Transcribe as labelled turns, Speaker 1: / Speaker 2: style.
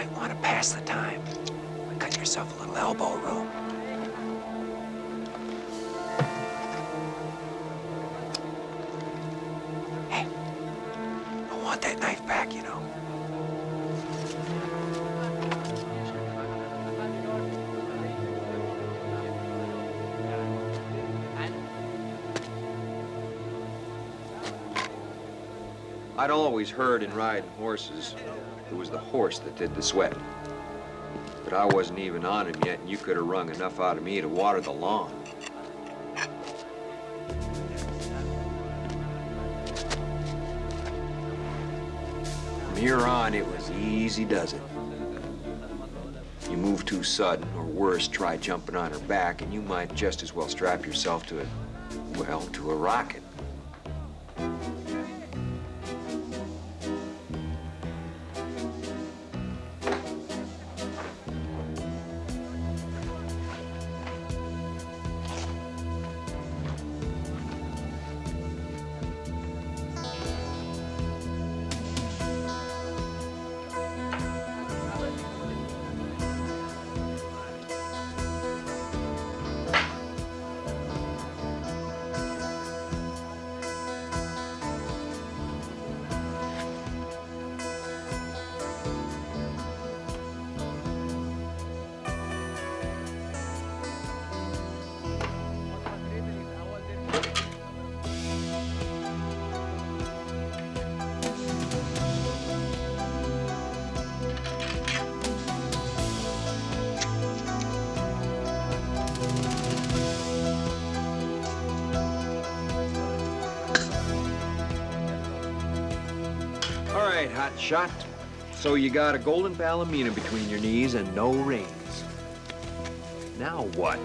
Speaker 1: might want to pass the time. Cut yourself a little elbow room. Hey, I want that knife back, you know.
Speaker 2: I'd always heard in riding horses, it was the horse that did the sweat. But I wasn't even on him yet, and you could have wrung enough out of me to water the lawn. From here on, it was easy does it. You move too sudden, or worse, try jumping on her back, and you might just as well strap yourself to a, well, to a rocket. Right, hot shot. So you got a golden palomino between your knees and no reins. Now what?